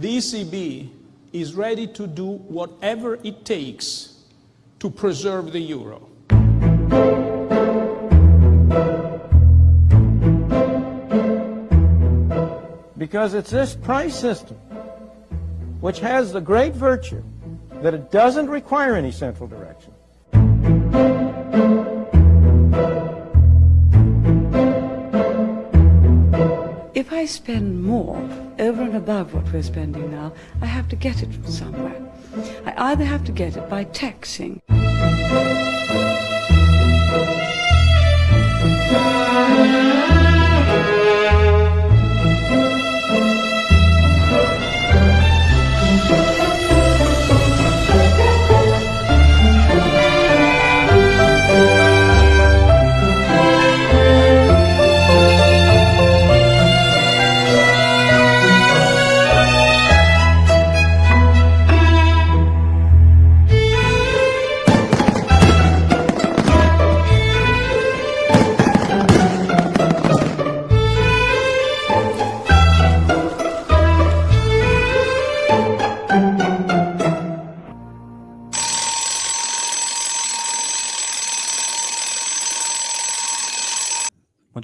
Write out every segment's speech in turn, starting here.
the ECB is ready to do whatever it takes to preserve the euro. Because it's this price system which has the great virtue that it doesn't require any central direction. If I spend more over and above what we're spending now, I have to get it from somewhere. I either have to get it by taxing.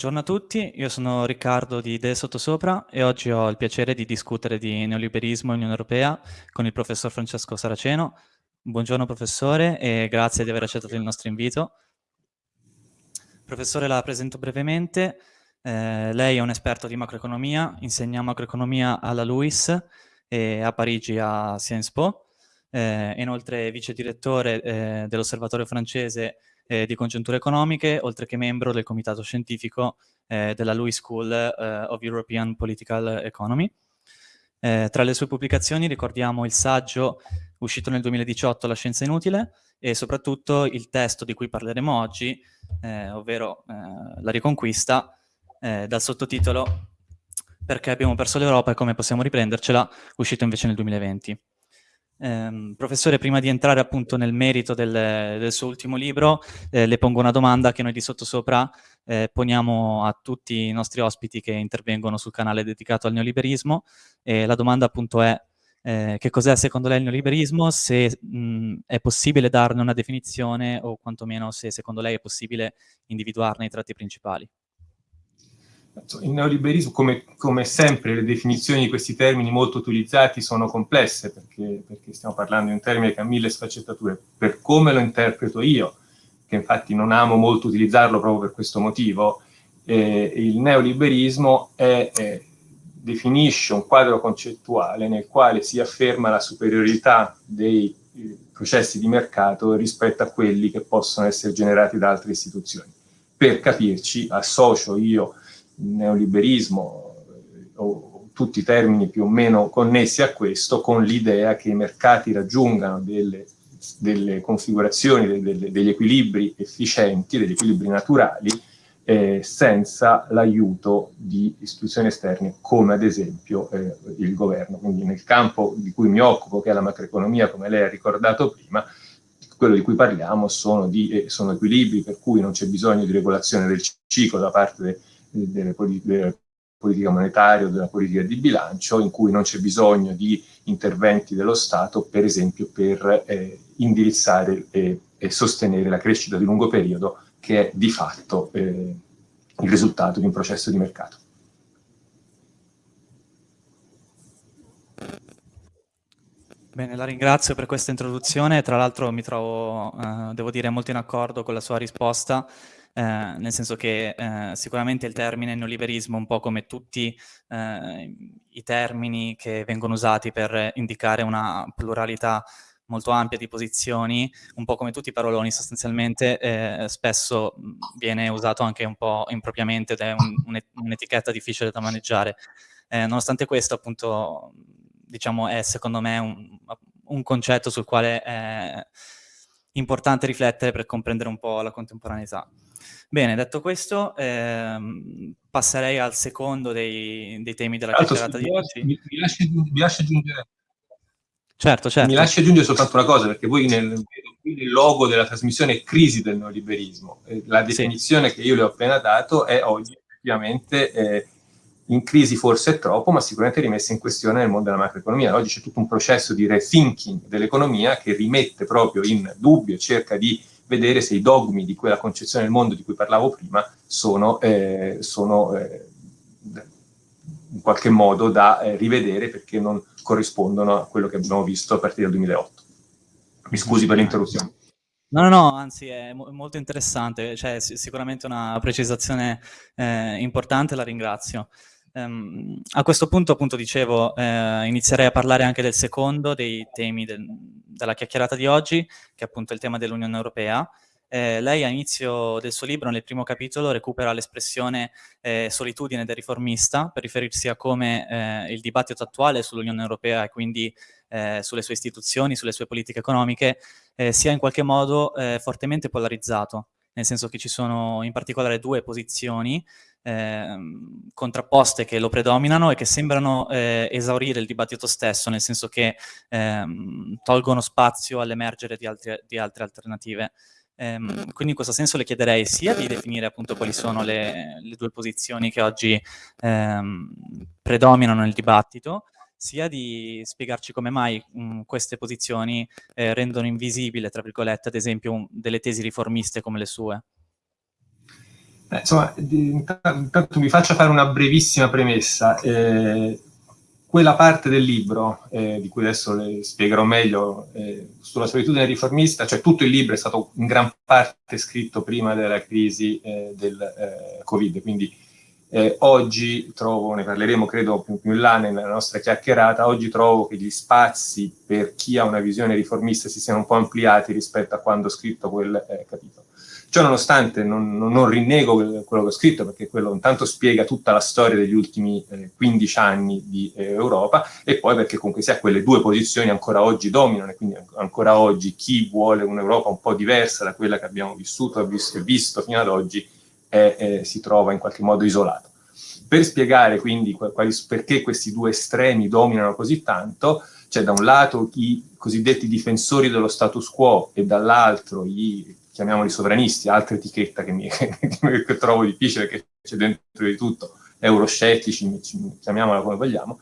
Buongiorno a tutti, io sono Riccardo di Idee Sottosopra e oggi ho il piacere di discutere di neoliberismo e Unione Europea con il professor Francesco Saraceno. Buongiorno professore e grazie di aver accettato il nostro invito. Professore, la presento brevemente. Eh, lei è un esperto di macroeconomia, insegna macroeconomia alla LUIS e a Parigi a Sciences Po. Eh, inoltre vice direttore eh, dell'osservatorio francese eh, di congiunture economiche, oltre che membro del comitato scientifico eh, della Louis School eh, of European Political Economy. Eh, tra le sue pubblicazioni ricordiamo il saggio uscito nel 2018 La scienza inutile e soprattutto il testo di cui parleremo oggi, eh, ovvero eh, La riconquista, dal sottotitolo Perché abbiamo perso l'Europa e come possiamo riprendercela, uscito invece nel 2020. Eh, professore, prima di entrare appunto nel merito del, del suo ultimo libro, eh, le pongo una domanda che noi di sottosopra eh, poniamo a tutti i nostri ospiti che intervengono sul canale dedicato al neoliberismo. la domanda appunto è eh, che cos'è secondo lei il neoliberismo, se mh, è possibile darne una definizione o quantomeno se secondo lei è possibile individuarne i tratti principali. Il neoliberismo, come, come, sempre, le definizioni di questi termini molto utilizzati sono complesse, perché, perché, stiamo parlando di un termine che ha mille sfaccettature. Per come lo interpreto io, che infatti non amo molto utilizzarlo proprio per questo motivo, eh, il neoliberismo è, è, definisce un quadro concettuale nel quale si afferma la superiorità dei eh, processi di mercato rispetto a quelli che possono essere generati da altre istituzioni. Per capirci, associo io neoliberismo o tutti i termini più o meno connessi a questo, con l'idea che i mercati raggiungano delle, delle configurazioni, delle, degli equilibri efficienti, degli equilibri naturali, eh, senza l'aiuto di istituzioni esterne come ad esempio eh, il governo. Quindi nel campo di cui mi occupo, che è la macroeconomia, come lei ha ricordato prima, quello di cui parliamo sono, di, eh, sono equilibri per cui non c'è bisogno di regolazione del ciclo da parte de, delle, della politica monetaria o della politica di bilancio, in cui non c'è bisogno di interventi dello Stato, per esempio per eh, indirizzare e, e, sostenere la crescita di lungo periodo, che è di fatto eh, il risultato di un processo di mercato. Bene, la ringrazio per questa introduzione, tra l'altro mi trovo, eh, devo dire, molto in accordo con la sua risposta eh, nel senso che eh, sicuramente il termine neoliberismo, un po' come tutti eh, i termini che vengono usati per indicare una pluralità molto ampia di posizioni, un po' come tutti i paroloni sostanzialmente, eh, spesso viene usato anche un po' impropriamente ed è un'etichetta un difficile da maneggiare. Eh, nonostante questo, appunto, diciamo, è secondo me un, un concetto sul quale è importante riflettere per comprendere un po' la contemporaneità. Bene, detto questo, ehm, passerei al secondo dei, dei temi della chiacchierata di oggi. Mi, mi, lasci, mi lasci aggiungere Certo, certo. Mi lasci aggiungere soltanto una cosa, perché voi nel, nel logo della trasmissione è crisi del neoliberismo. La definizione sì. che io le ho appena dato è oggi effettivamente eh, in crisi forse è troppo, ma sicuramente rimessa in questione nel mondo della macroeconomia. Oggi c'è tutto un processo di rethinking dell'economia che rimette proprio in dubbio, cerca di vedere se i dogmi di quella concezione del mondo di cui parlavo prima sono, eh, sono eh, in qualche modo da eh, rivedere perché non corrispondono a quello che abbiamo visto a partire dal 2008. Mi scusi per l'interruzione. No, no, no, anzi è mo molto interessante, cioè sicuramente una precisazione eh, importante, la ringrazio. Um, a questo punto, appunto, dicevo, eh, inizierei a parlare anche del secondo dei temi del, della chiacchierata di oggi, che è appunto il tema dell'Unione Europea. Eh, lei all'inizio del suo libro, nel primo capitolo, recupera l'espressione eh, solitudine del riformista per riferirsi a come eh, il dibattito attuale sull'Unione Europea e quindi eh, sulle sue istituzioni, sulle sue politiche economiche, eh, sia in qualche modo fortemente polarizzato, nel senso che ci sono in particolare due posizioni Ehm, contrapposte che lo predominano e che sembrano eh, esaurire il dibattito stesso, nel senso che ehm, tolgono spazio all'emergere di, di, altre alternative. Ehm, quindi in questo senso le chiederei sia di definire appunto quali sono le, le due posizioni che oggi ehm, predominano nel dibattito, sia di spiegarci come mai mh, queste posizioni eh, rendono invisibile, tra virgolette, ad esempio, un, delle tesi riformiste come le sue. Eh, insomma, intanto mi faccia fare una brevissima premessa. Eh, quella parte del libro, eh, di cui adesso le spiegherò meglio, eh, sulla solitudine riformista, cioè tutto il libro è stato in gran parte scritto prima della crisi eh, del eh, Covid, quindi oggi trovo, ne parleremo credo più, più in là nella nostra chiacchierata, oggi trovo che gli spazi per chi ha una visione riformista si siano un po' ampliati rispetto a quando ho scritto quel capitolo. Ciò nonostante non, non, rinnego quello che ho scritto, perché quello intanto spiega tutta la storia degli ultimi eh, 15 anni di eh, Europa, e poi perché comunque sia quelle due posizioni ancora oggi dominano, e quindi ancora oggi chi vuole un'Europa un po' diversa da quella che abbiamo vissuto visto, visto fino ad oggi è, si trova in qualche modo isolato. Per spiegare quindi quali, perché questi due estremi dominano così tanto, c'è da un lato i cosiddetti difensori dello status quo e dall'altro i chiamiamoli sovranisti, altra etichetta che, mi, che trovo difficile perché c'è dentro di tutto, euroscettici, chiamiamola come vogliamo,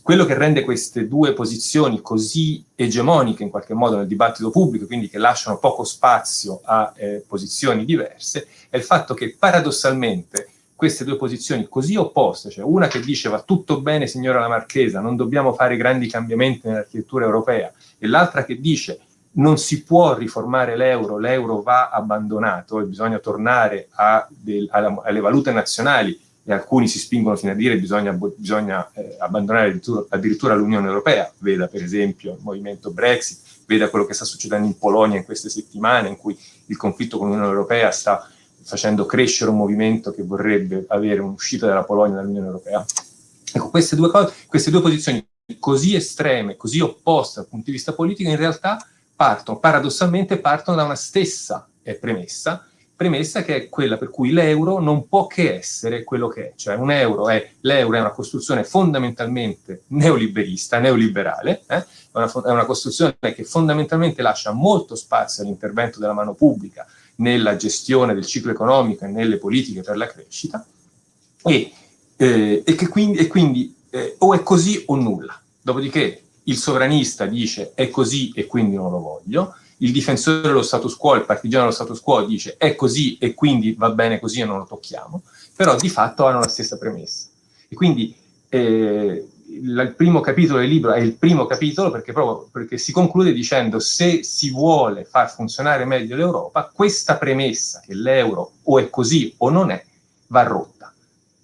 quello che rende queste due posizioni così egemoniche in qualche modo nel dibattito pubblico, quindi che lasciano poco spazio a eh, posizioni diverse, è il fatto che paradossalmente queste due posizioni così opposte, cioè una che dice va tutto bene signora la Marchesa, non dobbiamo fare grandi cambiamenti nell'architettura europea, e l'altra che dice non si può riformare l'euro, l'euro va abbandonato e bisogna tornare del, alla, alle valute nazionali e alcuni si spingono fino a dire bisogna, bisogna eh, abbandonare addirittura, addirittura l'Unione Europea, veda per esempio il movimento Brexit, veda quello che sta succedendo in Polonia in queste settimane in cui il conflitto con l'Unione Europea sta facendo crescere un movimento che vorrebbe avere un'uscita della Polonia dall'Unione Europea. Ecco, queste due, cose, queste due posizioni così estreme, così opposte dal punto di vista politico, in realtà partono, paradossalmente partono da una stessa eh, premessa, premessa che è quella per cui l'euro non può che essere quello che è, cioè un euro è, l'euro è una costruzione fondamentalmente neoliberista, neoliberale, eh? è, una, è una costruzione che fondamentalmente lascia molto spazio all'intervento della mano pubblica nella gestione del ciclo economico e nelle politiche per la crescita, e, eh, e che quindi, e quindi eh, o è così o nulla. Dopodiché il sovranista dice è così e quindi non lo voglio, il difensore dello status quo, il partigiano dello status quo dice è così e quindi va bene così e non lo tocchiamo, però di fatto hanno la stessa premessa. E quindi eh, il primo capitolo del libro è il primo capitolo perché, proprio, perché si conclude dicendo se si vuole far funzionare meglio l'Europa, questa premessa che l'euro o è così o non è, va rotta.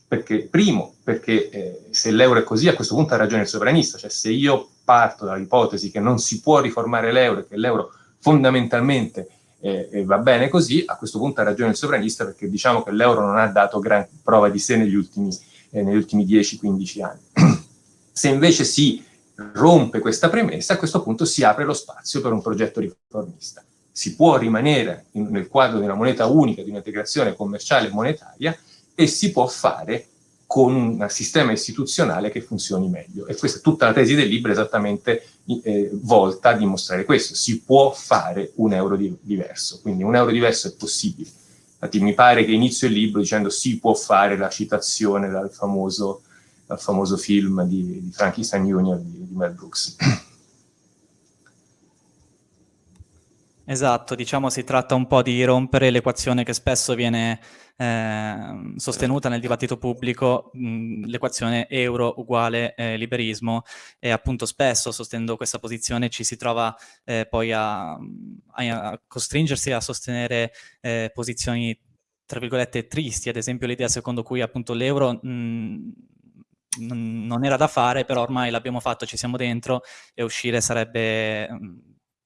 Perché, primo, perché eh, se l'euro è così, a questo punto ha ragione il sovranista, cioè se io parto dall'ipotesi che non si può riformare l'euro e che l'euro fondamentalmente eh, eh, va bene così, a questo punto ha ragione il sovranista perché diciamo che l'euro non ha dato gran prova di sé negli ultimi, eh, ultimi 10-15 anni. Se invece si rompe questa premessa, a questo punto si apre lo spazio per un progetto riformista. Si può rimanere in, nel quadro di una moneta unica, di un'integrazione commerciale e monetaria, e si può fare con un sistema istituzionale che funzioni meglio. E questa è tutta la tesi del libro esattamente eh, volta a dimostrare questo. Si può fare un euro di diverso, quindi un euro diverso è possibile. Infatti mi pare che inizio il libro dicendo si può fare la citazione dal famoso dal famoso film di, di Frankenstein Junior di, di Mel Brooks. Esatto, diciamo si tratta un po' di rompere l'equazione che spesso viene eh, sostenuta nel dibattito pubblico, l'equazione euro uguale eh, liberismo e appunto spesso sostenendo questa posizione ci si trova eh, poi a, a, costringersi a sostenere eh, posizioni tra virgolette tristi, ad esempio l'idea secondo cui appunto l'euro non era da fare, però ormai l'abbiamo fatto, ci siamo dentro e uscire sarebbe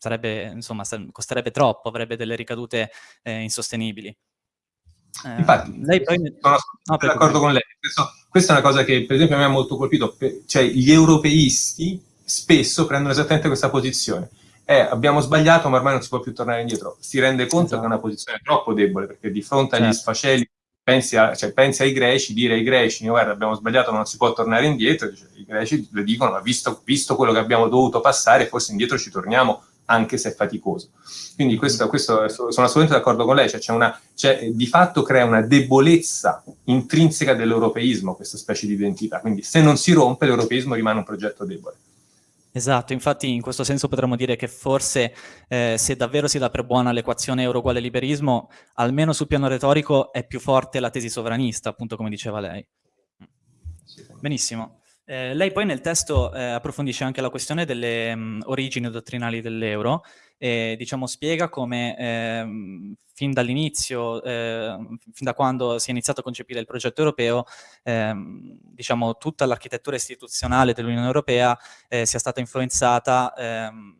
sarebbe, insomma, costerebbe troppo, avrebbe delle ricadute eh, insostenibili. Eh, Infatti, lei poi... sono no, d'accordo con lei. Questo, questa è una cosa che, per esempio, a me ha molto colpito. Cioè, gli europeisti spesso prendono esattamente questa posizione. Eh, abbiamo sbagliato, ma ormai non si può più tornare indietro. Si rende conto esatto. che è una posizione troppo debole, perché di fronte agli certo. sfaceli pensi, a, cioè, pensi, ai greci, dire ai greci, guarda, abbiamo sbagliato, ma non si può tornare indietro, cioè, i greci le dicono, ma visto, visto, quello che abbiamo dovuto passare, forse indietro ci torniamo anche se è faticoso. Quindi questo, questo sono assolutamente d'accordo con lei, cioè, c'è una, cioè, di fatto crea una debolezza intrinseca dell'europeismo questa specie di identità, quindi se non si rompe l'europeismo rimane un progetto debole. Esatto, infatti in questo senso potremmo dire che forse eh, se davvero si dà per buona l'equazione euro uguale liberismo, almeno sul piano retorico è più forte la tesi sovranista, appunto come diceva lei. Benissimo. Eh, lei poi nel testo eh, approfondisce anche la questione delle mh, mm, origini dottrinali dell'euro e diciamo, spiega come eh, fin dall'inizio, ehm, fin da quando si è iniziato a concepire il progetto europeo, ehm, diciamo, tutta l'architettura istituzionale dell'Unione Europea eh, sia stata influenzata ehm,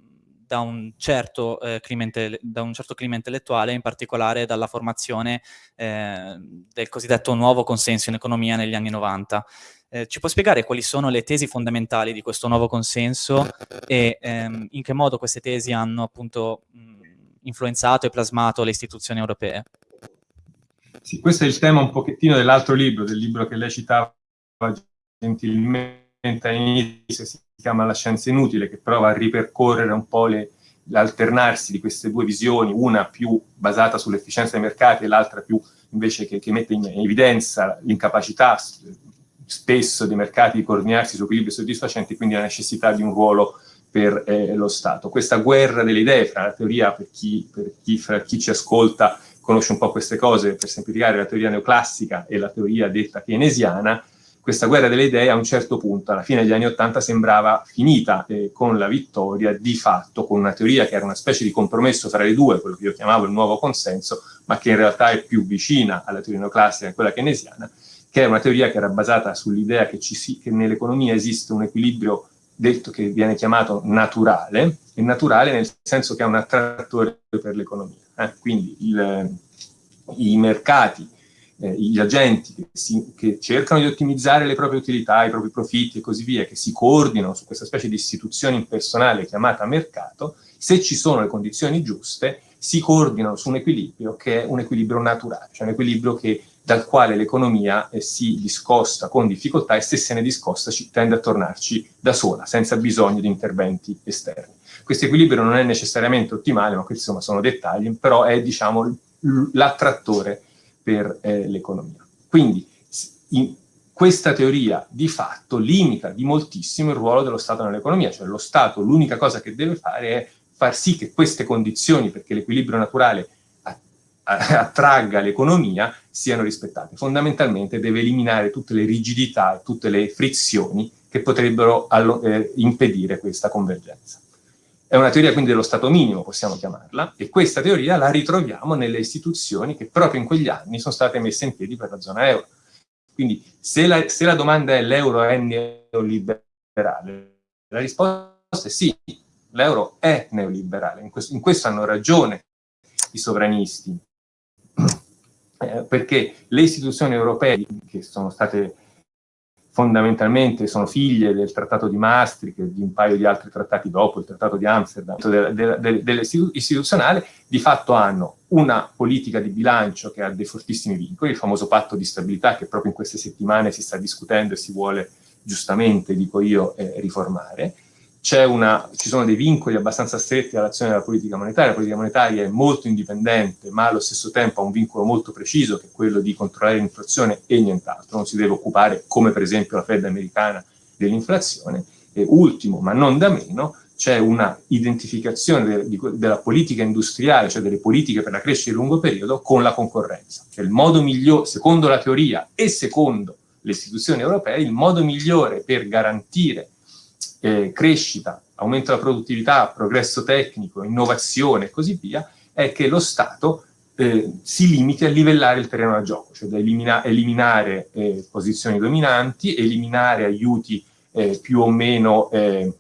da un, certo, eh, clima da un, certo, clima intellettuale, in particolare dalla formazione eh, del cosiddetto nuovo consenso in economia negli anni 90. Eh, ci può spiegare quali sono le tesi fondamentali di questo nuovo consenso e ehm, in che modo queste tesi hanno appunto mh, influenzato e plasmato le istituzioni europee? Sì, questo è il tema un pochettino dell'altro libro, del libro che lei citava gentilmente all'inizio, si chiama La scienza inutile, che prova a ripercorrere un po' l'alternarsi di queste due visioni, una più basata sull'efficienza dei mercati e l'altra più invece che, che mette in evidenza l'incapacità spesso dei mercati di coordinarsi su equilibri soddisfacenti, quindi la necessità di un ruolo per eh, lo Stato. Questa guerra delle idee, fra la teoria, per chi, per chi, fra chi ci ascolta conosce un po' queste cose, per semplificare la teoria neoclassica e la teoria detta keynesiana, questa guerra delle idee a un certo punto, alla fine degli anni Ottanta, sembrava finita eh, con la vittoria di fatto, con una teoria che era una specie di compromesso tra le due, quello che io chiamavo il nuovo consenso, ma che in realtà è più vicina alla teoria neoclassica e quella keynesiana, che è una teoria che era basata sull'idea che, che nell'economia esiste un equilibrio detto che viene chiamato naturale, è naturale nel senso che è un attrattore per l'economia. Eh? Quindi il, i mercati, eh, gli agenti che, si, che, cercano di ottimizzare le proprie utilità, i propri profitti e così via, che si coordinano su questa specie di istituzione impersonale chiamata mercato, se ci sono le condizioni giuste, si coordinano su un equilibrio che è un equilibrio naturale, cioè un equilibrio che dal quale l'economia eh, si discosta con difficoltà e se se ne discosta ci, tende a tornarci da sola, senza bisogno di interventi esterni. Questo equilibrio non è necessariamente ottimale, ma questi sono dettagli, però è diciamo l'attrattore per eh, l'economia. Quindi in, questa teoria di fatto limita di moltissimo il ruolo dello Stato nell'economia, cioè lo Stato l'unica cosa che deve fare è far sì che queste condizioni, perché l'equilibrio naturale attragga l'economia siano rispettate. Fondamentalmente deve eliminare tutte le rigidità e tutte le frizioni che potrebbero eh, impedire questa convergenza. È una teoria quindi dello stato minimo, possiamo chiamarla, e questa teoria la ritroviamo nelle istituzioni che proprio in quegli anni sono state messe in piedi per la zona euro. Quindi se la, se la domanda è l'euro è neoliberale, la risposta è sì, l'euro è neoliberale, in questo, in questo hanno ragione i sovranisti, eh, perché le istituzioni europee, che sono state fondamentalmente, sono figlie del trattato di Maastricht e di un paio di altri trattati dopo, il trattato di Amsterdam, dell'istituzionale, di fatto hanno una politica di bilancio che ha dei fortissimi vincoli, il famoso patto di stabilità che proprio in queste settimane si sta discutendo e si vuole giustamente, dico io, eh, riformare, una, ci sono dei vincoli abbastanza stretti all'azione della politica monetaria, la politica monetaria è molto indipendente, ma allo stesso tempo ha un vincolo molto preciso, che è quello di controllare l'inflazione e nient'altro, non si deve occupare, come per esempio la Fed americana, dell'inflazione. E ultimo, ma non da meno, c'è una identificazione de, de, della politica industriale, cioè delle politiche per la crescita di lungo periodo, con la concorrenza. Cioè il modo migliore, secondo la teoria e secondo le istituzioni europee, il modo migliore per garantire eh, crescita, aumento della produttività, progresso tecnico, innovazione e così via, è che lo Stato eh, si limiti a livellare il terreno da gioco, cioè da elimina eliminare eh, posizioni dominanti, eliminare aiuti eh, più o meno eh,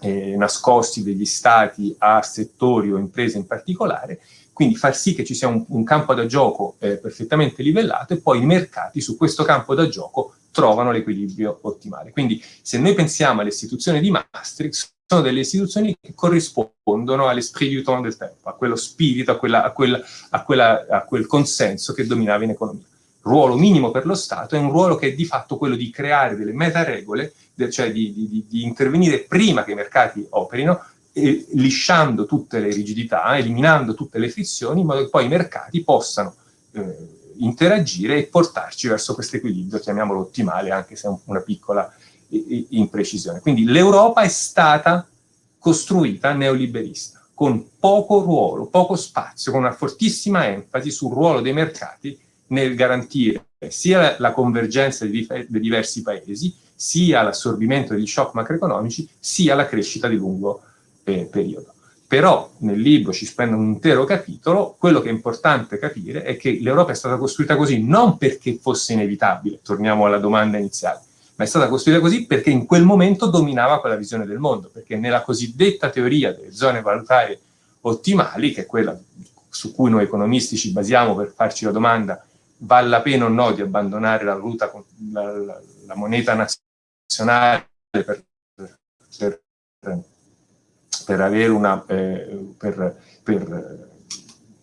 eh, nascosti degli Stati a settori o imprese in particolare, quindi far sì che ci sia un, un campo da gioco perfettamente livellato e poi i mercati su questo campo da gioco trovano l'equilibrio ottimale. Quindi se noi pensiamo alle istituzioni di Maastricht, sono delle istituzioni che corrispondono all'esprit du temps del tempo, a quello spirito, a, quella, a, quella, a, quella, a quel consenso che dominava in economia. Ruolo minimo per lo Stato è un ruolo che è di fatto quello di creare delle metaregole, cioè di, di, di intervenire prima che i mercati operino, e lisciando tutte le rigidità, eliminando tutte le frizioni, in modo che poi i mercati possano eh, interagire e portarci verso questo equilibrio, chiamiamolo ottimale, anche se è una piccola imprecisione. Quindi l'Europa è stata costruita neoliberista, con poco ruolo, poco spazio, con una fortissima enfasi sul ruolo dei mercati nel garantire sia la convergenza dei diversi paesi, sia l'assorbimento degli shock macroeconomici, sia la crescita di lungo eh, periodo. Però nel libro ci spendo un intero capitolo, quello che è importante capire è che l'Europa è stata costruita così non perché fosse inevitabile, torniamo alla domanda iniziale, ma è stata costruita così perché in quel momento dominava quella visione del mondo, perché nella cosiddetta teoria delle zone valutarie ottimali, che è quella su cui noi economisti ci basiamo per farci la domanda vale la pena o no di abbandonare la, valuta, la, la, la moneta nazionale per, per per, una, eh, per, per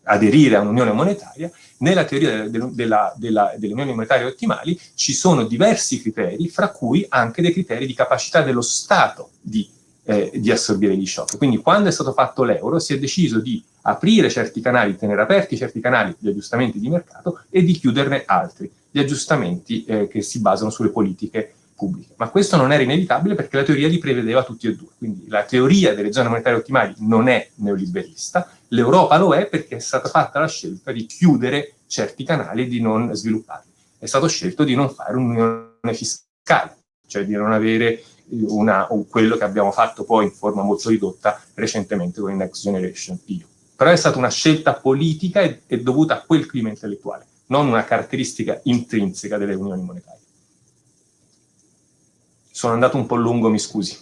aderire a un'unione monetaria, nella teoria dell'unione della, della, monetaria ottimali ci sono diversi criteri, fra cui anche dei criteri di capacità dello Stato di, eh, di assorbire gli shock. Quindi quando è stato fatto l'euro si è deciso di aprire certi canali, tenere aperti certi canali di aggiustamenti di mercato e di chiuderne altri, gli aggiustamenti eh, che si basano sulle politiche pubbliche. Ma questo non era inevitabile perché la teoria li prevedeva tutti e due. Quindi la teoria delle zone monetarie ottimali non è neoliberista, l'Europa lo è perché è stata fatta la scelta di chiudere certi canali e di non svilupparli. È stato scelto di non fare un'unione fiscale, cioè di non avere una, quello che abbiamo fatto poi in forma molto ridotta recentemente con il Next Generation EU. Però è stata una scelta politica e, e dovuta a quel clima intellettuale, non una caratteristica intrinseca delle unioni monetarie. Sono andato un po' lungo, mi scusi.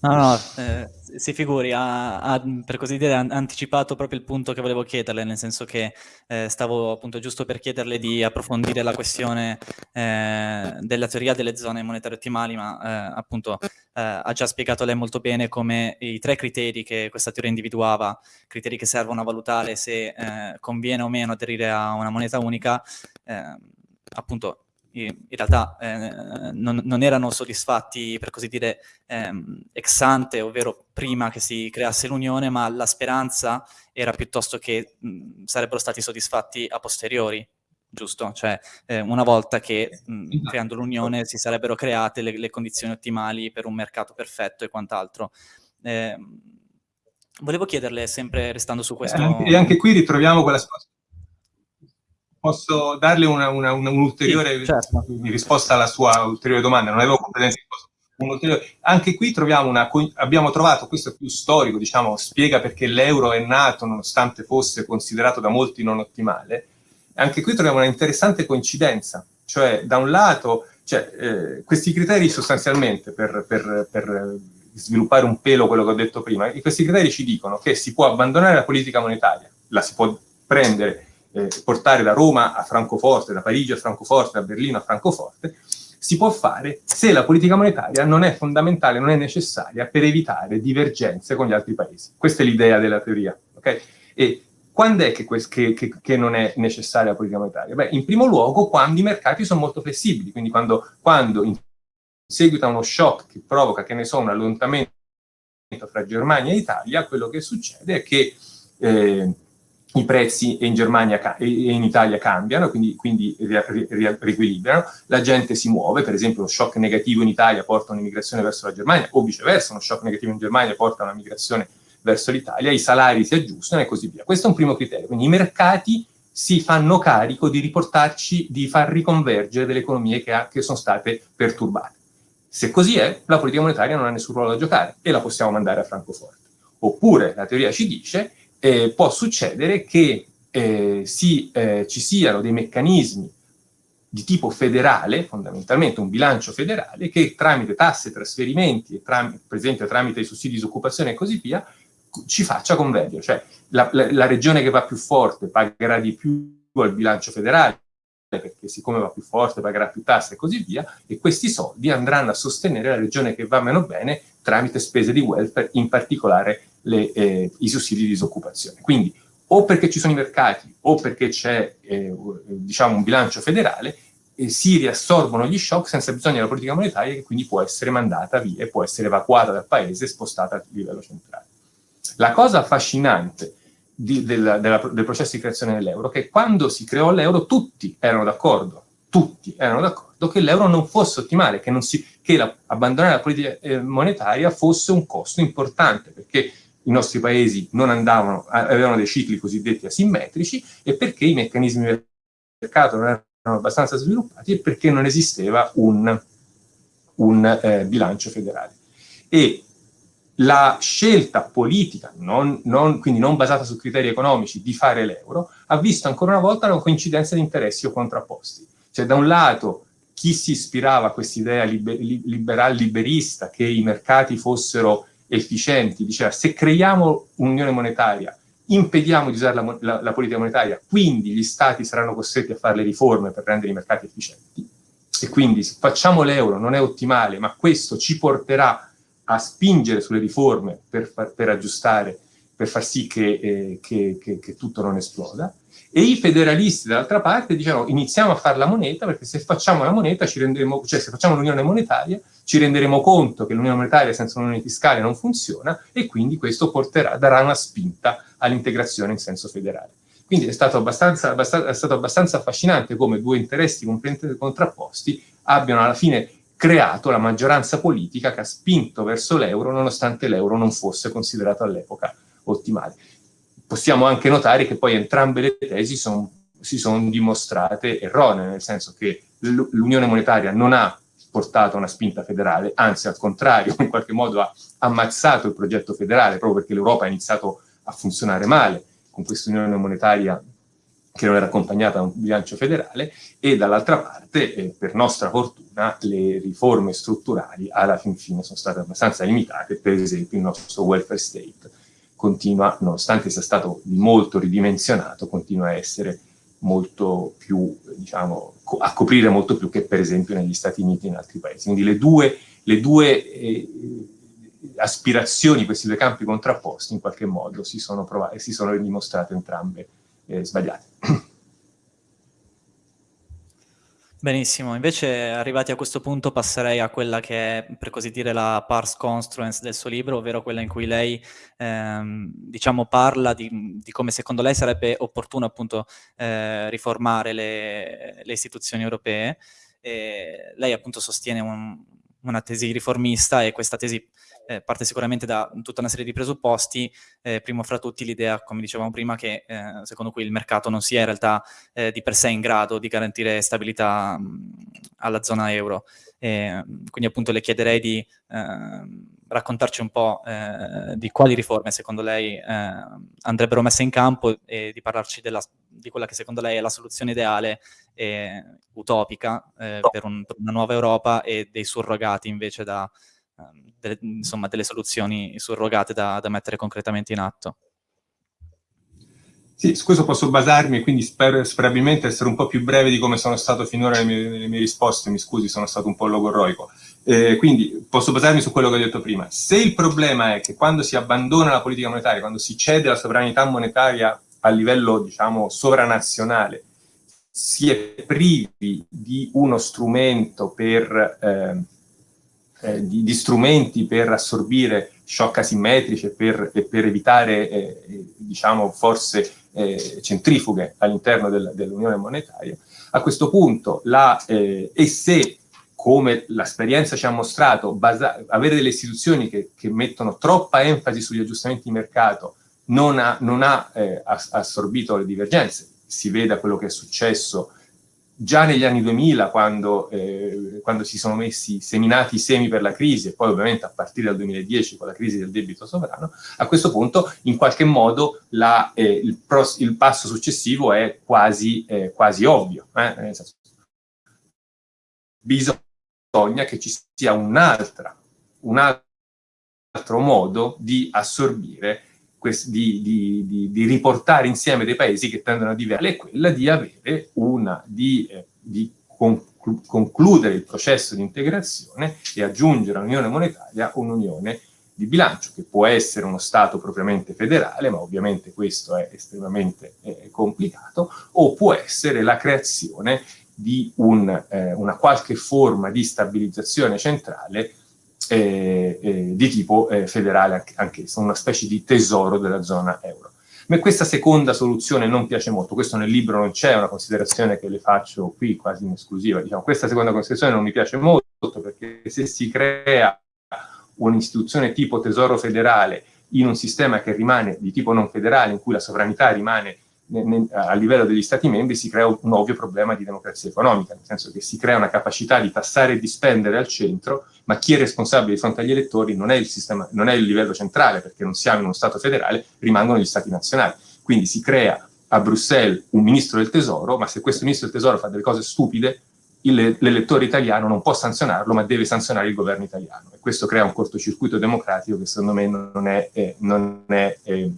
No, no, eh, si figuri, ha, ha, per così dire anticipato proprio il punto che volevo chiederle, nel senso che eh, stavo appunto giusto per chiederle di approfondire la questione eh, della teoria delle zone monetarie ottimali, ma eh, appunto eh, ha già spiegato lei molto bene come i tre criteri che questa teoria individuava, criteri che servono a valutare se eh, conviene o meno aderire a una moneta unica, appunto in realtà eh, non, non, erano soddisfatti, per così dire, ehm, ex ante, ovvero prima che si creasse l'unione, ma la speranza era piuttosto che mh, sarebbero stati soddisfatti a posteriori, giusto? Cioè, eh, una volta che mh, esatto. creando l'unione si sarebbero create le, le, condizioni ottimali per un mercato perfetto e quant'altro. Eh, volevo chiederle, sempre restando su questo... E anche qui ritroviamo quella posso darle un'ulteriore un, sì, certo. risposta alla sua ulteriore domanda, non avevo competenze Anche qui troviamo una, abbiamo trovato, questo è più storico, diciamo, spiega perché l'euro è nato nonostante fosse considerato da molti non ottimale, anche qui troviamo una interessante coincidenza, cioè da un lato, cioè, eh, questi criteri sostanzialmente per, per, per sviluppare un pelo quello che ho detto prima, questi criteri ci dicono che si può abbandonare la politica monetaria, la si può prendere eh, portare da Roma a Francoforte, da Parigi a Francoforte, da Berlino a Francoforte, si può fare se la politica monetaria non è fondamentale, non è necessaria per evitare divergenze con gli altri paesi. Questa è l'idea della teoria. Okay? E quando è che, che, che, che, non è necessaria la politica monetaria? Beh, in primo luogo quando i mercati sono molto flessibili, quindi quando, quando in seguito a uno shock che provoca, che ne so, un allontanamento fra Germania e Italia, quello che succede è che eh, i prezzi in Germania e in Italia cambiano, quindi, quindi riequilibrano, la gente si muove, per esempio lo shock negativo in Italia porta un'immigrazione verso la Germania, o viceversa, uno shock negativo in Germania porta una migrazione verso l'Italia, i salari si aggiustano e così via. Questo è un primo criterio, quindi i mercati si fanno carico di riportarci, di far riconvergere delle economie che, ha, che sono state perturbate. Se così è, la politica monetaria non ha nessun ruolo da giocare e la possiamo mandare a Francoforte. Oppure la teoria ci dice eh, può succedere che eh, si, eh, ci siano dei meccanismi di tipo federale, fondamentalmente un bilancio federale, che tramite tasse, trasferimenti, e per esempio tramite i sussidi di disoccupazione e così via, ci faccia convergere. Cioè la, la, la regione che va più forte pagherà di più al bilancio federale, perché siccome va più forte pagherà più tasse e così via, e questi soldi andranno a sostenere la regione che va meno bene tramite spese di welfare, in particolare le, eh, i sussidi di disoccupazione. Quindi o perché ci sono i mercati o perché c'è eh, diciamo un bilancio federale, eh, si riassorbono gli shock senza bisogno della politica monetaria che quindi può essere mandata via può essere evacuata dal paese e spostata a livello centrale. La cosa affascinante di, del, della, del processo di creazione dell'euro è che quando si creò l'euro tutti erano d'accordo, tutti erano d'accordo che l'euro non fosse ottimale, che, si, che la, abbandonare la politica eh, monetaria fosse un costo importante, perché i nostri paesi non andavano, avevano dei cicli cosiddetti asimmetrici e perché i meccanismi del mercato non erano abbastanza sviluppati e perché non esisteva un, un eh, bilancio federale. E la scelta politica, non, non, quindi non basata su criteri economici, di fare l'euro, ha visto ancora una volta una coincidenza di interessi o contrapposti. Cioè da un lato chi si ispirava a quest'idea liber, liberal liberista che i mercati fossero efficienti, diceva se creiamo un'unione monetaria, impediamo di usare la, la, la, politica monetaria, quindi gli stati saranno costretti a fare le riforme per rendere i mercati efficienti, e quindi se facciamo l'euro non è ottimale, ma questo ci porterà a spingere sulle riforme per, per aggiustare, per far sì che, eh, che, che, che tutto non esploda, e i federalisti dall'altra parte dicevano iniziamo a fare la moneta perché se facciamo la moneta ci renderemo, cioè se facciamo l'unione monetaria ci renderemo conto che l'unione monetaria senza un'unione fiscale non funziona e quindi questo porterà, darà una spinta all'integrazione in senso federale. Quindi è stato, abbastanza, abbastanza, è stato abbastanza affascinante come due interessi completamente contrapposti abbiano alla fine creato la maggioranza politica che ha spinto verso l'euro nonostante l'euro non fosse considerato all'epoca ottimale possiamo anche notare che poi entrambe le tesi son, si sono dimostrate erronee, nel senso che l'unione monetaria non ha portato una spinta federale, anzi al contrario, in qualche modo ha ammazzato il progetto federale, proprio perché l'Europa ha iniziato a funzionare male con questa unione monetaria che non era accompagnata da un bilancio federale, e dall'altra parte, eh, per nostra fortuna, le riforme strutturali alla fin fine sono state abbastanza limitate, per esempio il nostro welfare state, continua, nonostante sia stato molto ridimensionato, continua a essere molto più, diciamo, a coprire molto più che per esempio negli Stati Uniti e in altri paesi. Quindi le due, le due eh, aspirazioni, questi due campi contrapposti, in qualche modo si sono, si sono dimostrate entrambe eh, sbagliate. Benissimo, invece arrivati a questo punto passerei a quella che è, per così dire, la pars construens del suo libro, ovvero quella in cui lei, ehm, diciamo, parla di, di, come secondo lei sarebbe opportuno appunto eh, riformare le, le, istituzioni europee. E lei appunto sostiene un, una tesi riformista e questa tesi eh, parte sicuramente da tutta una serie di presupposti, eh, primo fra tutti l'idea, come dicevamo prima, che eh, secondo cui il mercato non sia in realtà eh, di per sé in grado di garantire stabilità mh, alla zona euro. E, quindi appunto le chiederei di ehm, raccontarci un po' eh, di quali riforme secondo lei eh, andrebbero messe in campo e di parlarci della, di quella che secondo lei è la soluzione ideale e utopica per, un, per una nuova Europa e dei surrogati invece da, Ehm, delle, insomma, delle soluzioni surrogate da, da, mettere concretamente in atto. Sì, su questo posso basarmi, quindi spero sperabilmente essere un po' più breve di come sono stato finora nelle mie, nelle mie risposte, mi scusi, sono stato un po' logorroico. Eh, quindi posso basarmi su quello che ho detto prima. Se il problema è che quando si abbandona la politica monetaria, quando si cede la sovranità monetaria a livello, diciamo, sovranazionale, si è privi di uno strumento per... Eh, eh, di, di, strumenti per assorbire shock asimmetrici e per, e per evitare, eh, diciamo, forse eh, centrifughe all'interno del, dell'Unione monetaria, a questo punto la, eh, e se come l'esperienza ci ha mostrato, avere delle istituzioni che, che, mettono troppa enfasi sugli aggiustamenti di mercato non ha, non ha eh, assorbito le divergenze. Si veda quello che è successo già negli anni 2000, quando, eh, quando, si sono messi seminati i semi per la crisi, e poi ovviamente a partire dal 2010 con la crisi del debito sovrano, a questo punto in qualche modo la, eh, il, pros, il, passo successivo è quasi, eh, quasi ovvio. Eh, bisogna che ci sia un'altra, un altro modo di assorbire di, di, di, di, riportare insieme dei paesi che tendono a divergere, è quella di avere una, eh, di conclu concludere il processo di integrazione e aggiungere all'unione monetaria un'unione di bilancio, che può essere uno Stato propriamente federale, ma ovviamente questo è estremamente eh, complicato, o può essere la creazione di un, eh, una qualche forma di stabilizzazione centrale eh, eh, di tipo eh, federale anch'essa, una specie di tesoro della zona euro. A me questa seconda soluzione non piace molto, questo nel libro non c'è, una considerazione che le faccio qui quasi in esclusiva, diciamo, questa seconda considerazione non mi piace molto perché se si crea un'istituzione tipo tesoro federale in un sistema che rimane di tipo non federale, in cui la sovranità rimane a livello degli Stati membri si crea un ovvio problema di democrazia economica, nel senso che si crea una capacità di tassare e di spendere al centro, ma chi è responsabile di fronte agli elettori non è il, sistema, non è il livello centrale, perché non siamo in uno Stato federale, rimangono gli Stati nazionali. Quindi si crea a Bruxelles un ministro del tesoro, ma se questo ministro del tesoro fa delle cose stupide, l'elettore italiano non può sanzionarlo, ma deve sanzionare il governo italiano. E questo crea un cortocircuito democratico che secondo me non è, eh, non è eh,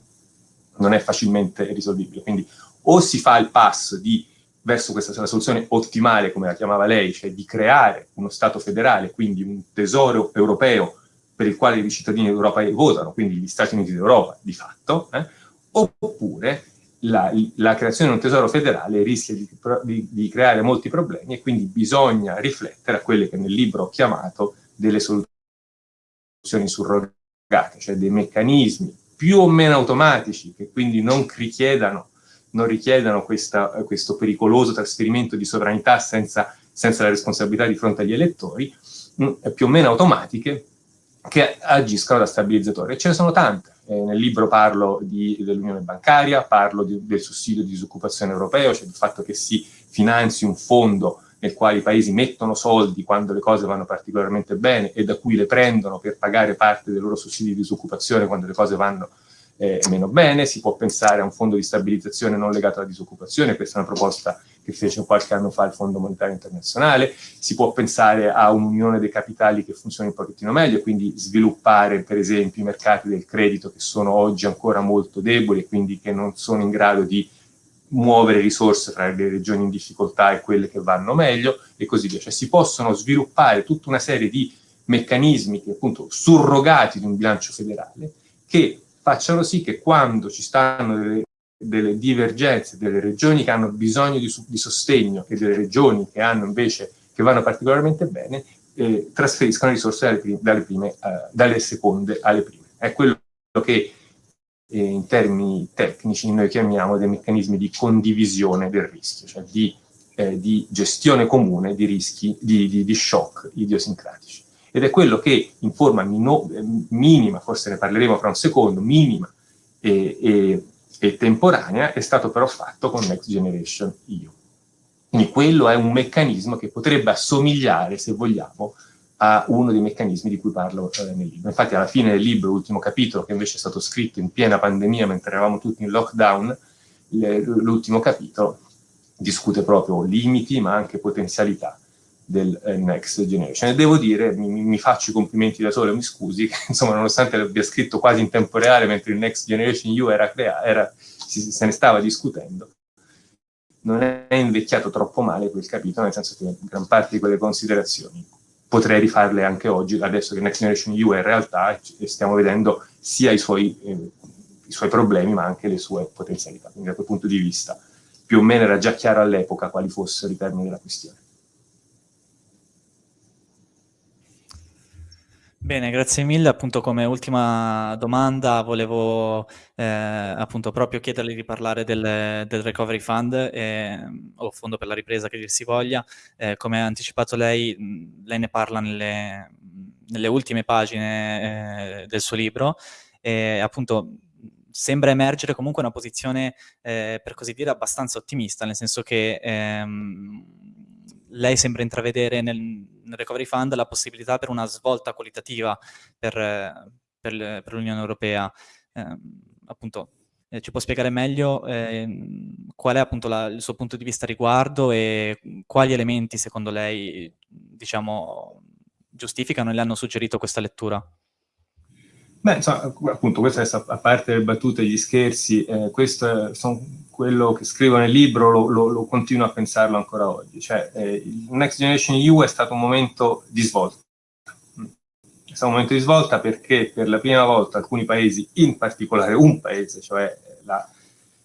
non è facilmente risolvibile. Quindi o si fa il passo di, verso questa soluzione ottimale, come la chiamava lei, cioè di creare uno Stato federale, quindi un tesoro europeo per il quale i cittadini d'Europa votano, quindi gli Stati Uniti d'Europa di fatto, eh, oppure la, la, creazione di un tesoro federale rischia di, di, di, creare molti problemi e quindi bisogna riflettere a quelle che nel libro ho chiamato delle soluzioni surrogate, cioè dei meccanismi più o meno automatici, che quindi non richiedano, non richiedano questa, questo pericoloso trasferimento di sovranità senza, senza, la responsabilità di fronte agli elettori, mh, mm, più o meno automatiche, che agiscono da stabilizzatore. E ce ne sono tante. Eh, nel libro parlo dell'unione bancaria, parlo di, del sussidio di disoccupazione europeo, cioè del fatto che si finanzi un fondo nel quale i paesi mettono soldi quando le cose vanno particolarmente bene e da cui le prendono per pagare parte dei loro sussidi di disoccupazione quando le cose vanno eh, meno bene, si può pensare a un fondo di stabilizzazione non legato alla disoccupazione, questa è una proposta che fece qualche anno fa il Fondo Monetario Internazionale, si può pensare a un'unione dei capitali che funzioni un pochettino meglio, quindi sviluppare per esempio i mercati del credito che sono oggi ancora molto deboli e quindi che non sono in grado di muovere risorse tra le regioni in difficoltà e quelle che vanno meglio e così via. Cioè si possono sviluppare tutta una serie di meccanismi che appunto surrogati di un bilancio federale che facciano sì che quando ci stanno delle, delle divergenze, delle regioni che hanno bisogno di, di, sostegno e delle regioni che hanno invece che vanno particolarmente bene, eh, trasferiscano risorse dalle, prime, dalle, prime, eh, dalle seconde alle prime. È quello che eh, in termini tecnici noi chiamiamo dei meccanismi di condivisione del rischio, cioè di, eh, di gestione comune di rischi, di, di, di, shock idiosincratici. Ed è quello che in forma eh, minima, forse ne parleremo fra un secondo, minima e, e, e temporanea, è stato però fatto con Next Generation EU. Quindi quello è un meccanismo che potrebbe assomigliare, se vogliamo, a uno dei meccanismi di cui parlo eh, nel libro. Infatti alla fine del libro, l'ultimo capitolo, che invece è stato scritto in piena pandemia mentre eravamo tutti in lockdown, l'ultimo capitolo discute proprio limiti ma anche potenzialità del eh, Next Generation. E devo dire, mi, mi, faccio i complimenti da solo, mi scusi, che insomma nonostante l'abbia scritto quasi in tempo reale mentre il Next Generation EU era, era si, se ne stava discutendo, non è invecchiato troppo male quel capitolo, nel senso che gran parte di quelle considerazioni potrei rifarle anche oggi, adesso che Next Generation EU è in realtà e stiamo vedendo sia i suoi, eh, i suoi, problemi ma anche le sue potenzialità. Quindi da quel punto di vista più o meno era già chiaro all'epoca quali fossero i termini della questione. Bene, grazie mille. Appunto come ultima domanda volevo eh, appunto proprio chiederle di parlare del, del Recovery Fund eh, o Fondo per la ripresa che dir si voglia. Eh, come ha anticipato lei, lei ne parla nelle, nelle ultime pagine eh, del suo libro e appunto sembra emergere comunque una posizione, eh, per così dire, abbastanza ottimista, nel senso che ehm, lei sembra intravedere nel, nel, Recovery Fund la possibilità per una svolta qualitativa per, per, l'Unione Europea. Eh, appunto, eh, ci può spiegare meglio eh, qual è appunto la, il suo punto di vista a riguardo e quali elementi secondo lei, diciamo, giustificano e le hanno suggerito questa lettura? Beh, insomma, appunto, questa è a parte le battute e gli scherzi, eh, questo sono quello che scrivo nel libro, lo, lo, lo, continuo a pensarlo ancora oggi. Cioè, eh, il Next Generation EU è stato un momento di svolta. È stato un momento di svolta perché per la prima volta alcuni paesi, in particolare un paese, cioè la,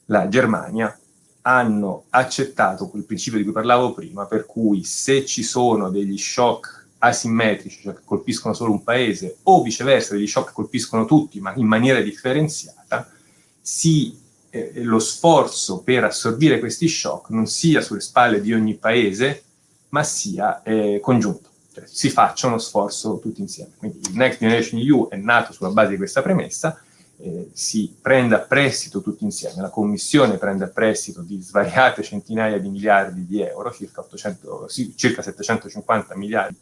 la Germania, hanno accettato quel principio di cui parlavo prima, per cui se ci sono degli shock asimmetrici, cioè che colpiscono solo un paese, o viceversa, degli shock che colpiscono tutti, ma in maniera differenziata, si, eh, lo sforzo per assorbire questi shock non sia sulle spalle di ogni paese, ma sia eh, congiunto. Cioè, si faccia uno sforzo tutti insieme. Quindi il Next Generation EU è nato sulla base di questa premessa, eh, si a prestito tutti insieme, la Commissione prende a prestito di svariate centinaia di miliardi di euro, circa, 800, sì, circa 750 miliardi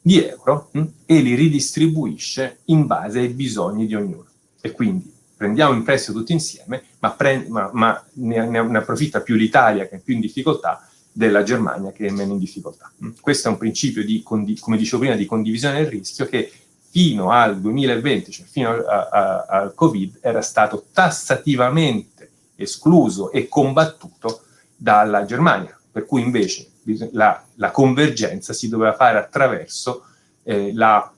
di euro mh, hm, e li ridistribuisce in base ai bisogni di ognuno. E quindi prendiamo in prestito tutti insieme, ma, ma, ma ne, ne, approfitta più l'Italia che è più in difficoltà della Germania che è meno in difficoltà. Mh. Questo è un principio, di, come dicevo prima, di condivisione del rischio che fino al 2020, cioè fino al Covid, era stato tassativamente escluso e combattuto dalla Germania, per cui invece la, la convergenza si doveva fare attraverso eh, la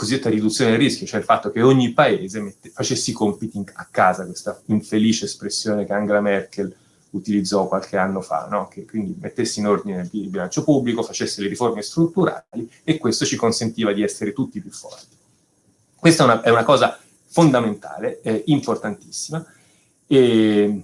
cosiddetta riduzione del rischio, cioè il fatto che ogni paese mette, facesse i compiti a casa, questa infelice espressione che Angela Merkel utilizzò qualche anno fa, no? che quindi mettesse in ordine il bilancio pubblico, facesse le riforme strutturali e questo ci consentiva di essere tutti più forti. Questa è una, è una cosa fondamentale, eh, importantissima, e,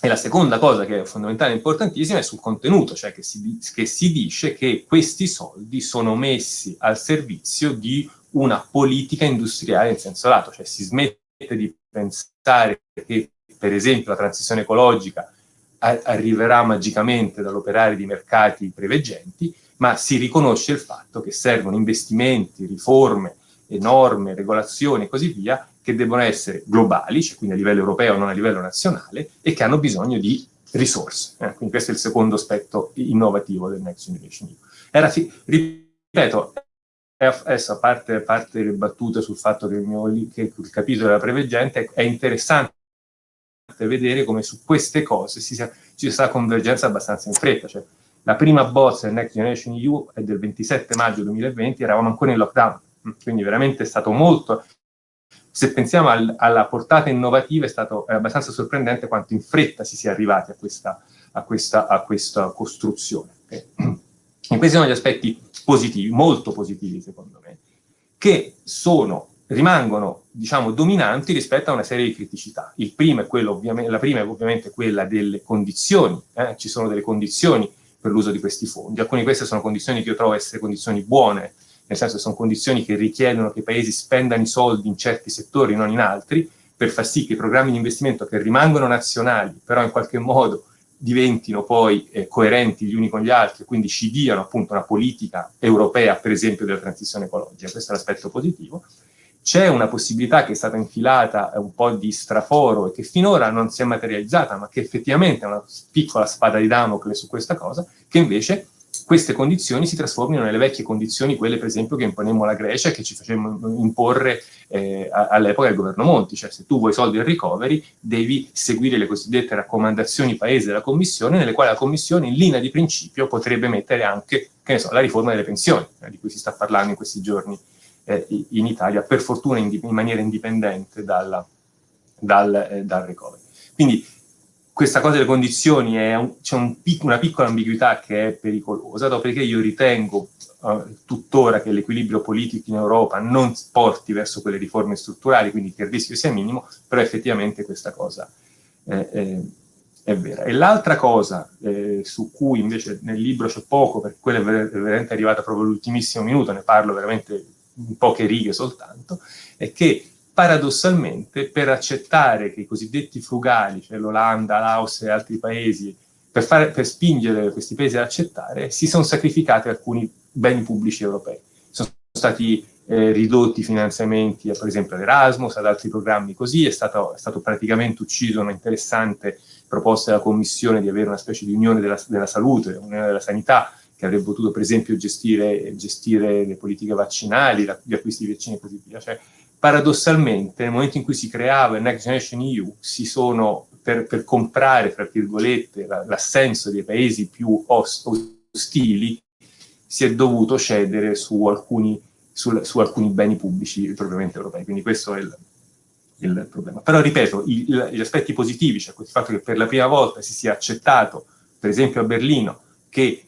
e la seconda cosa che è fondamentale e importantissima è sul contenuto, cioè che si, che si dice che questi soldi sono messi al servizio di una politica industriale in senso lato, cioè si smette di pensare che per esempio la transizione ecologica arriverà magicamente dall'operare di mercati preveggenti, ma si riconosce il fatto che servono investimenti, riforme, norme, regolazioni e così via che devono essere globali, cioè quindi a livello europeo, non a livello nazionale, e che hanno bisogno di risorse. Eh? Quindi questo è il secondo aspetto innovativo del Next Generation EU. Era, ripeto, adesso a parte, a parte, le battute sul fatto che il, mio, che il capitolo della preveggente è interessante vedere come su queste cose sia, ci sia convergenza abbastanza in fretta. Cioè, la prima bozza del Next Generation EU è del 27 maggio 2020, eravamo ancora in lockdown, quindi veramente è stato molto se pensiamo al, alla portata innovativa è stato è abbastanza sorprendente quanto in fretta si sia arrivati a questa, a questa, a questa costruzione. Okay? E questi sono gli aspetti positivi, molto positivi secondo me, che sono, rimangono diciamo, dominanti rispetto a una serie di criticità. Primo la prima è ovviamente quella delle condizioni, eh? ci sono delle condizioni per l'uso di questi fondi, alcune di queste sono condizioni che io trovo essere condizioni buone, nel senso che sono condizioni che richiedono che i paesi spendano i soldi in certi settori, non in altri, per far sì che i programmi di investimento che rimangono nazionali, però in qualche modo diventino poi eh, coerenti gli uni con gli altri, quindi ci diano appunto una politica europea, per esempio, della transizione ecologica. Questo è l'aspetto positivo. C'è una possibilità che è stata infilata un po' di straforo e che finora non si è materializzata, ma che effettivamente è una piccola spada di Damocle su questa cosa, che invece queste condizioni si trasformino nelle vecchie condizioni, quelle per esempio che imponemmo alla Grecia e che ci facemmo imporre eh, all'epoca del governo Monti, cioè se tu vuoi soldi del recovery devi seguire le cosiddette raccomandazioni paese della Commissione, nelle quali la Commissione in linea di principio potrebbe mettere anche so, la riforma delle pensioni, eh, di cui si sta parlando in questi giorni eh, in Italia, per fortuna in, in maniera indipendente dalla, dal, eh, dal recovery. Quindi questa cosa delle condizioni c'è un, una piccola ambiguità che è pericolosa, dopodiché io ritengo uh, tuttora che l'equilibrio politico in Europa non porti verso quelle riforme strutturali, quindi che il rischio sia minimo, però effettivamente questa cosa è, è, è vera. E l'altra cosa eh, su cui invece nel libro c'è poco, perché quella è veramente arrivata proprio all'ultimissimo minuto, ne parlo veramente in poche righe soltanto, è che paradossalmente per accettare che i cosiddetti frugali, cioè l'Olanda, l'Austria e altri paesi, per, fare, per, spingere questi paesi ad accettare, si sono sacrificati alcuni beni pubblici europei. Sono stati eh, ridotti i finanziamenti, per esempio ad Erasmus, ad altri programmi così, è stato, è stato praticamente ucciso una interessante proposta della Commissione di avere una specie di unione della, della salute, unione della sanità, che avrebbe potuto per esempio gestire, gestire le politiche vaccinali, gli acquisti di vaccini e così via. Cioè, paradossalmente, nel momento in cui si creava il Next Generation EU, si sono, per, per comprare, tra virgolette, l'assenso dei paesi più ostili, si è dovuto cedere su alcuni, su, su alcuni beni pubblici propriamente europei. Quindi questo è il, il problema. Però, ripeto, il, gli aspetti positivi, cioè il fatto che per la prima volta si sia accettato, per esempio a Berlino, che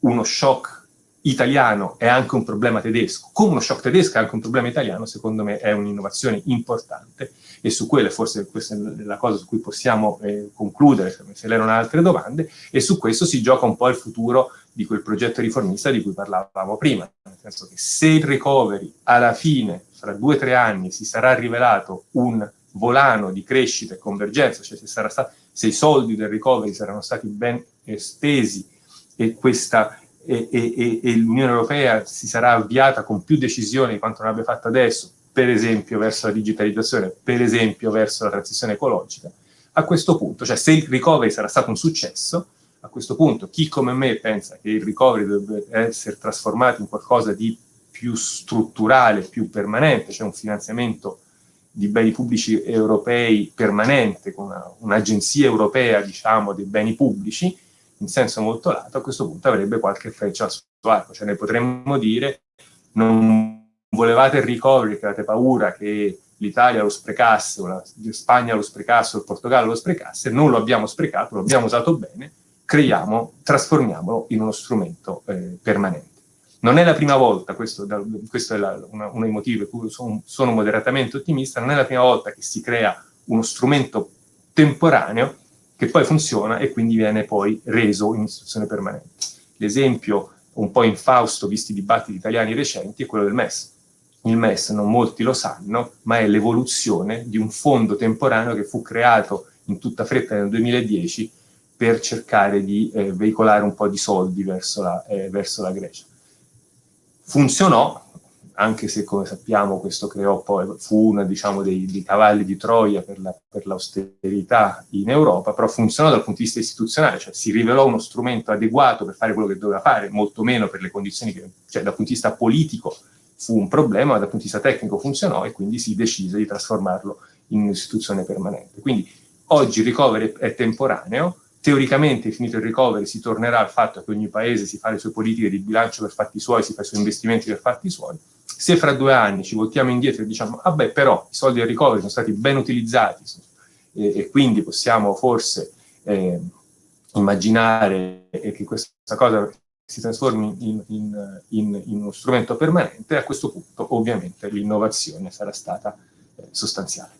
uno shock italiano è anche un problema tedesco, come uno shock tedesco è anche un problema italiano, secondo me è un'innovazione importante e su quelle forse questa è la cosa su cui possiamo eh, concludere, se le erano altre domande, e su questo si gioca un po' il futuro di quel progetto riformista di cui parlavamo prima, nel senso che se il recovery alla fine, fra due o tre anni, si sarà rivelato un volano di crescita e convergenza, cioè se, stato, se i soldi del recovery saranno stati ben estesi e questa e, e, e l'Unione Europea si sarà avviata con più decisione di quanto non abbia fatto adesso, per esempio verso la digitalizzazione, per esempio verso la transizione ecologica, a questo punto, cioè se il recovery sarà stato un successo, a questo punto chi come me pensa che il recovery dovrebbe essere trasformato in qualcosa di più strutturale, più permanente, cioè un finanziamento di beni pubblici europei permanente, con un'agenzia un europea, diciamo, dei beni pubblici, in senso molto lato, a questo punto avrebbe qualche freccia al suo arco. Cioè ne potremmo dire, non volevate il recovery, che avete paura che l'Italia lo sprecasse, o la Spagna lo sprecasse, o il Portogallo lo sprecasse, non lo abbiamo sprecato, lo abbiamo usato bene, creiamo, trasformiamolo in uno strumento eh, permanente. Non è la prima volta, questo, questo è la, una, uno dei motivi per cui sono, sono moderatamente ottimista, non è la prima volta che si crea uno strumento temporaneo che poi funziona e quindi viene poi reso in istituzione permanente. L'esempio un po' infausto, visti i dibattiti italiani recenti, è quello del MES. Il MES, non molti lo sanno, ma è l'evoluzione di un fondo temporaneo che fu creato in tutta fretta nel 2010 per cercare di eh, veicolare un po' di soldi verso la, eh, verso la Grecia. Funzionò, anche se come sappiamo questo creò poi, fu uno diciamo, dei, dei, cavalli di Troia per, la, l'austerità in Europa, però funzionò dal punto di vista istituzionale, cioè si rivelò uno strumento adeguato per fare quello che doveva fare, molto meno per le condizioni che, cioè dal punto di vista politico fu un problema, ma dal punto di vista tecnico funzionò e quindi si decise di trasformarlo in un'istituzione permanente. Quindi oggi il recovery è temporaneo, teoricamente finito il recovery si tornerà al fatto che ogni paese si fa le sue politiche di bilancio per fatti suoi, si fa i suoi investimenti per fatti suoi, se fra due anni ci voltiamo indietro e diciamo, vabbè, ah però i soldi del recovery sono stati ben utilizzati e, e quindi possiamo forse eh, immaginare che questa cosa si trasformi in, in, in, in, uno strumento permanente, a questo punto ovviamente l'innovazione sarà stata eh, sostanziale.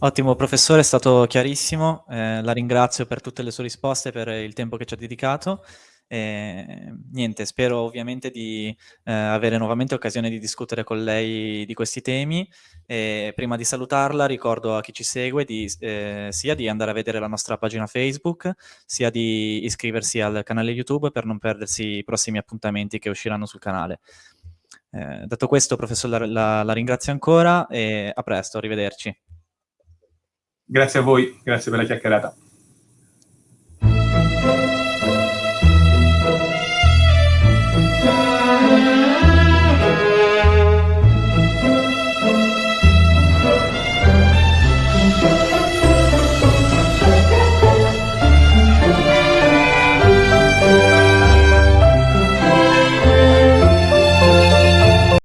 Ottimo, professore, è stato chiarissimo, eh, la ringrazio per tutte le sue risposte, per il tempo che ci ha dedicato. E, niente, spero ovviamente di eh, avere nuovamente occasione di discutere con lei di questi temi. E prima di salutarla ricordo a chi ci segue di, eh, sia di andare a vedere la nostra pagina Facebook, sia di iscriversi al canale YouTube per non perdersi i prossimi appuntamenti che usciranno sul canale. Eh, detto questo, professore, la, la, la ringrazio ancora e a presto, arrivederci. Grazie a voi, grazie per la chiacchierata.